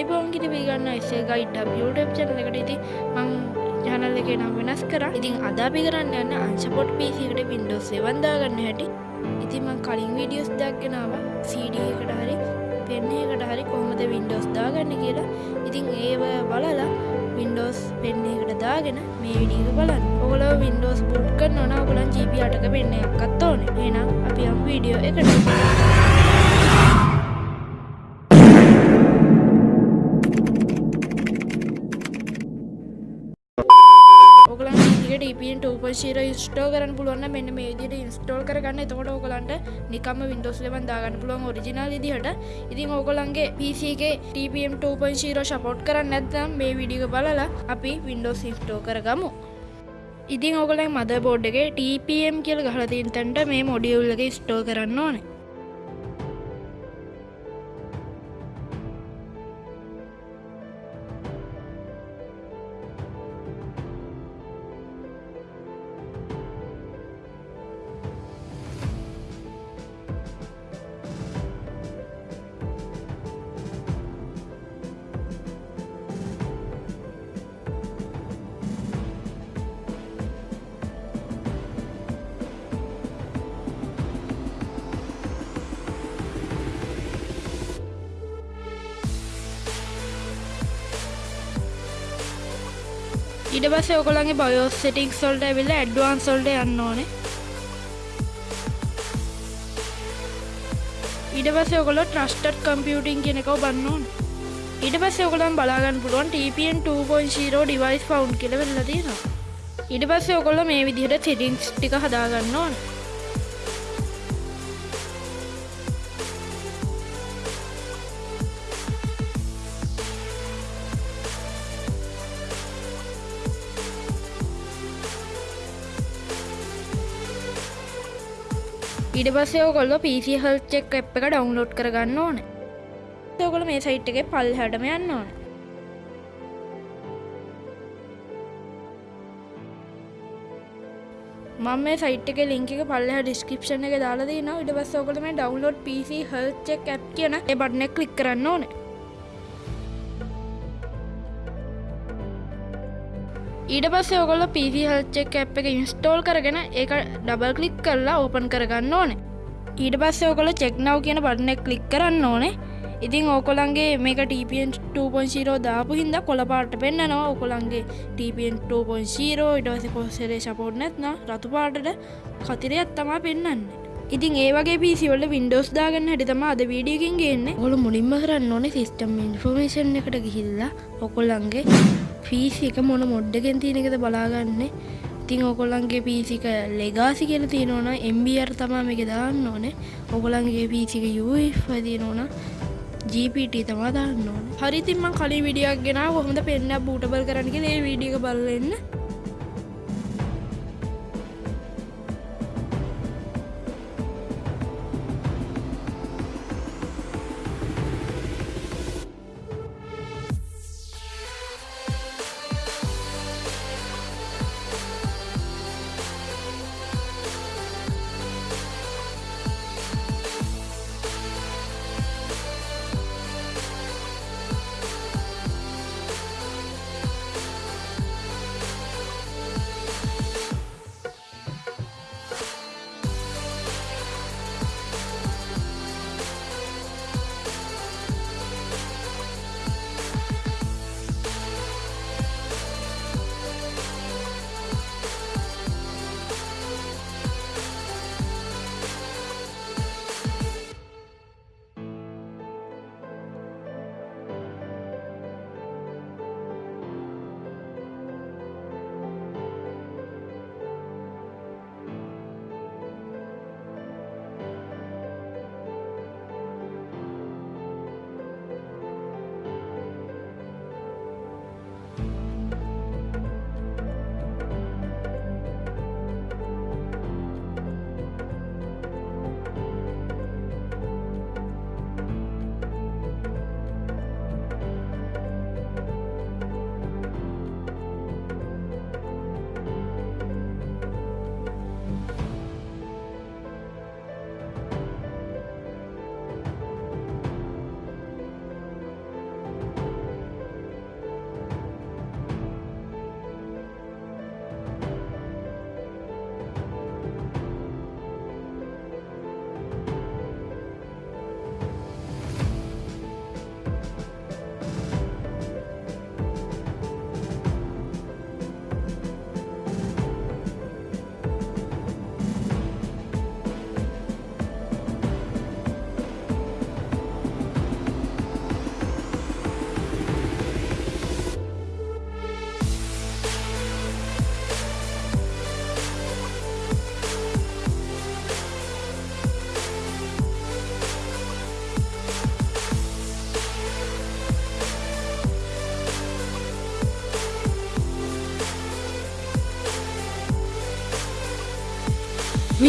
ආයිබෝන්ගිට පිගන්න එසේ ගයිඩ් ියුටප් චනල එකට ඉති මං ජනල එක නම් වෙනස් කර. ඉතින් අදාපි කරන්න යන්න අංශපොට් පිසිකට පින්ඩෝ සෙවන්දාගන්න හැටි. ඉතිමං කලින් වීඩියෝස් දක්ගෙනාව සඩ එකට හරි පෙන්නේකට හරි කොහොමද වින්ඩෝස් දාගන්න කියලා. ඉතින් ඒව බලලා වින්ඩෝස් පෙන්නේකට දාගෙන මේ විඩිය බලන්න. ඔගල වින්ඩෝස් පුට්ක නොන ගලන් ජීපි අටක පෙන්න එකත් ඕන. එනම් අපි අම් වීඩියෝ එකට. ටපන් ටපශීර ස්ටෝ කරන පුළුවන් මෙන්න මේ දිට ඉන්ස්ටෝල් කරගන්න. එතකොට ඕකලන්ට නිකම වින්ඩෝස් ලෙවන් දාගන්න පුළුවන් ඔරිජිනල් දිහට ඉතින් ඕකොලන්ගේ පිසිගේ ටපම් 2.0 ශපොට් කරන්න නැත්නම් මේ විඩිග බලලා අපි වින්ඩෝස් ඉස්ටෝ කරගමු. ඉතින් ඕකලයි මද බෝඩ්ඩගේ TPM කියල ගහලතින් තැන්ට මේ මොඩියවල්ලගේ ස්ටෝ කරන්න ඕනේ. ඉඩ පස්ස ඔකොළන්ගේ බයෝස් සිටික් සොල්ට ඇවිල්ල ඇඩ්වාන් සොල්ට යන්න ඕනේ. ඉඩ පස්ස ඔකොල ට්‍රස්ටඩ් කම්පියටින් කෙනෙකව බන්නවන් ඉට පස්ස ඔකොලන් බලාගන්න පුළුවන් TPN 2.0 ඩිවයිස් ෆවන්් කියල වෙල්ල තියෙනවා. ඉඩ පස්ස ඔකොල්ල මේ විදිහට සිටිංස් ටික හදාගන්න ඕන. ඉඩ පස්සේ ඔකොල්ල පිසි හල්චෙක් එප් එක ඩවන්ලෝඩ් කරගන්න ඕන. ඔකොල මේ සයිට් එක පල් හටම යන්න ඕන. මම මේ සයිට් එක ලිංක පල්ල ඩිස්ක්‍රපෂන එක දාලාදී න ඉඩ පස්ස ඔකොල මේ ඩවන්ලෝඩ් පිසි හල්චෙක් ඇප් කියන ඒ බට්න කලික් කරන්න ඕනේ. ඊට පස්සේ ඔගොල්ල පිසි හල්චෙක් ඇප් එක ඉන්ස්ටෝල් කරගෙන ඒක ඩබල් කලික් කරලා ඕපන් කරගන්න ඕනේ. ඊට පස්සේ ඔකොල චෙක්නව් කියන බටනෙක් කලික් කරන්න ඕනේ. ඉතින් ඕකොලන්ගේ මේක ටපන් 2.0 දාපු හින්ද කොළපාට පෙන්න්නනවා ඔකොළන්ගේ ටපන් 2.0 ඉඩවස පොස්සරේ ශපෝට් නැත්න රතු පාටට කතිරයක් තමා පෙන්න්න ඉතින් ඒවගේ පිසිවල වින්ඩෝස් දාගන්න හටිතම අද වීඩියකින් ගන්න. ඔොල මුලින්ම කරන්න ඕන සිස්ටම් ඉන්ෆෝමේෂන් එකට ගිහිල්ලා ඔකොල්ලන්ගේ පිසි එක මොන මොඩ්ඩගෙන් තියෙනකද බලාගන්න. ඉතින් ඔකොල්ලන්ගේ පිසික ලෙගාසි කියල තියෙනවන එම්බර් තමා මේක දාන්න ඕනේ. ඔකොලන්ගේ පිසික යුෆදීනෝන ජීපට තමා දාන්න ඕන. හරිතින්ම කලි විඩියක් ගෙන හොඳ පෙන්න්න බූටබල් කරන්නගේ ඒ වීඩියක බලන්න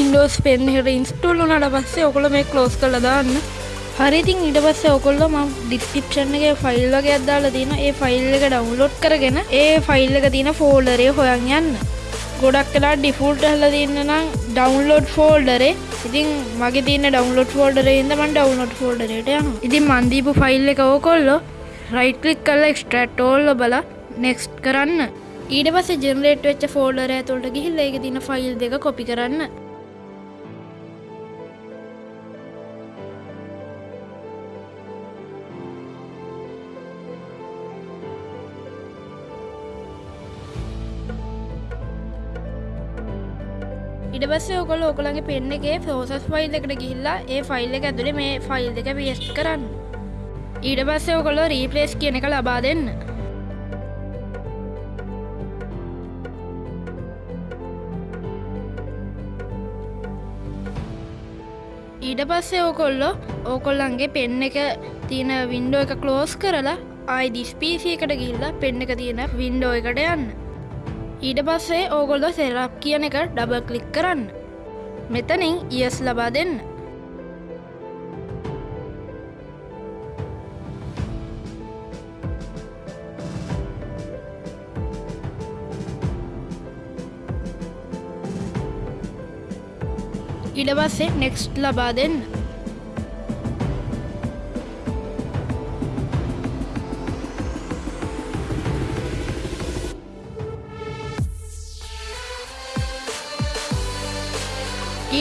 වින්ඩෝස් පෙන්හට ඉන්ස්ටෝල් වනට පස්සේ ඔකොල මේ කලෝස් කළ දාන්න. හරිතින් ඉට පස්සේ ඔකොල්ල ම ඩිස්කිප්ෂන්ගේ ෆයිල් වගේ අදාලා තින ඒ ෆයිල් එක ඩවන්ලෝඩ් කරගෙන ඒ ෆයිල් එක තින ෆෝල්ඩරේ හොයන් යන්න. ගොඩක් කලා ඩිෆුල්ට හල තින්න නම් ඩවන්ලෝඩ් ෆෝල්ඩරේ ඉතින් මගේ තින ඩවන්ලෝඩ් ෆෝල්ඩරේ ඉදමන් ඩවන්ලෝඩ් ෆෝල්ඩරට යන ඉතින් මන්දීපු ෆයිල් එක ඕකොල්ලො රයිට්ලික් කල්ල එක්ස්ට්‍රටෝල්ල බල නෙක්ස්ට් කරන්න. ඊට පස ජෙනරේට් වෙච්ච ෆෝල්ඩර ඇතුළට ගිහිල්ල එක තින ෆයිල් දෙක කොපි කරන්න. ඉට පස්සේ ඔකොල ඔකොළගේ පෙන්න එකේ ෆෝසස් ෆයිල් එකට ගිහිල්ලා ඒ ෆයිල් එක ඇතුළේ මේ ෆයිල් දෙක පිස් කරන්න. ඊට පස්සේ ඔකොල්ලෝ රීපලේස් කියන එක ලබා දෙන්න. ඊට පස්සේ ඕකොල්ලො ඕකොල්ලන්ගේ පෙන්න එක තියෙන වින්ඩෝ එක කලෝස් කරලා ආයි දිස්පීසි එකට ගිල්ලා පෙන්න එක තියෙන වින්ඩෝ එකට යන්න. ඊට පස්සේ ඕගොල්ලො සෙරක් කියන එක ඩබ කලික් කරන්න. මෙතනින් ඉයස් ලබා දෙන්න. ඉඩ පස්සේ නෙක්ස්ට් ලබා දෙන්න.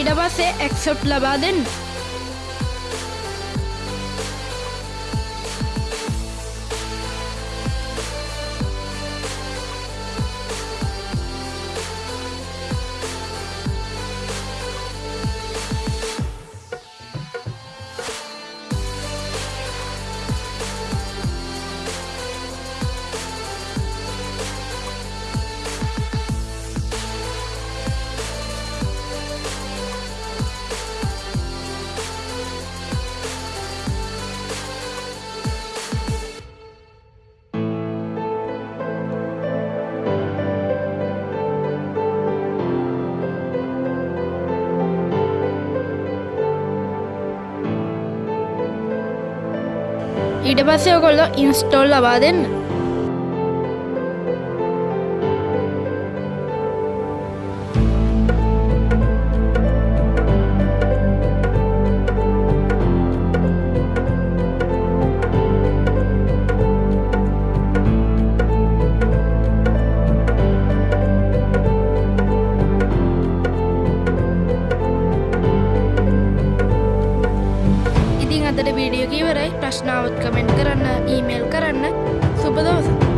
ඊට පස්සේ එක්සොට් ලබා දෙන්න ඊට පස්සේ ඔකොල්ලො ඉන්ස්ටෝල් ලබා දෙන්න. ඉතින් අදට වීඩියෝ කීවරයි ප්‍රශ්නාවත් කමෙන්ට් කරන්න ඊමේල් කරන්න. සුපදවස